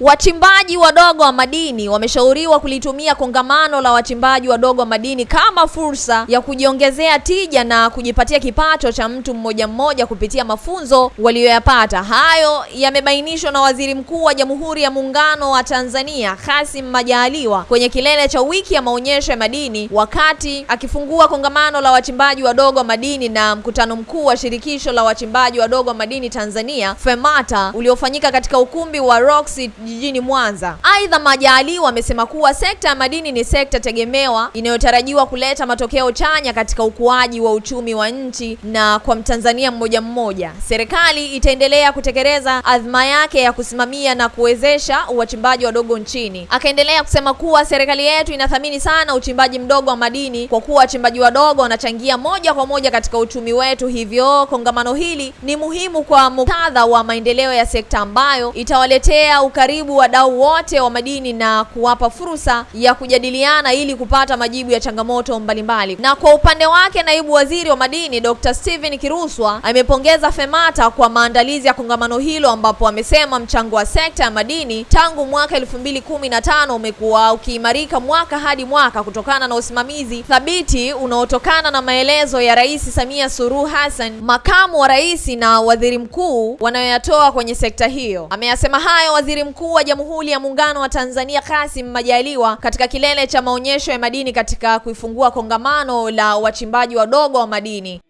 Wachimbaji wadogo wa madini wameshauriwa kulitumia kongamano la wachimbaji wadogo wa madini kama fursa ya kujiongezea tija na kujipatia kipato cha mtu mmoja mmoja kupitia mafunzo waliyoyapata. Hayo yamebainishwa na Waziri Mkuu wa Jamhuri ya Muungano wa Tanzania, Kassim Majaliwa kwenye kilele cha wiki ya maonyesho ya madini wakati akifungua kongamano la wachimbaji wadogo wa madini na mkutano mkuu wa shirikisho la wachimbaji wadogo wa madini Tanzania, FEMATA, uliofanyika katika ukumbi wa Roxy jijini Mwanza. Aidha, Majaliwa amesema kuwa sekta ya madini ni sekta tegemewa inayotarajiwa kuleta matokeo chanya katika ukuaji wa uchumi wa nchi na kwa Mtanzania mmoja mmoja. Serikali itaendelea kutekeleza azma yake ya kusimamia na kuwezesha wachimbaji wadogo nchini. Akaendelea kusema kuwa serikali yetu inathamini sana uchimbaji mdogo wa madini kwa kuwa wachimbaji wadogo wanachangia moja kwa moja katika uchumi wetu, hivyo kongamano hili ni muhimu kwa muktadha wa maendeleo ya sekta ambayo itawaletea ukaribu wadau wote wa madini na kuwapa fursa ya kujadiliana ili kupata majibu ya changamoto mbalimbali. Na kwa upande wake, naibu waziri wa madini Dr. Steven Kiruswa amepongeza FEMATA kwa maandalizi ya kongamano hilo, ambapo amesema mchango wa sekta ya madini tangu mwaka 2015 umekuwa ukiimarika mwaka hadi mwaka kutokana na usimamizi thabiti unaotokana na maelezo ya Rais Samia Suluhu Hassan, makamu wa rais na waziri mkuu wanayoyatoa kwenye sekta hiyo. Ameyasema hayo waziri mkuu wa Jamhuri ya Muungano wa Tanzania Kassim Majaliwa katika kilele cha maonyesho ya madini katika kuifungua kongamano la wachimbaji wadogo wa madini.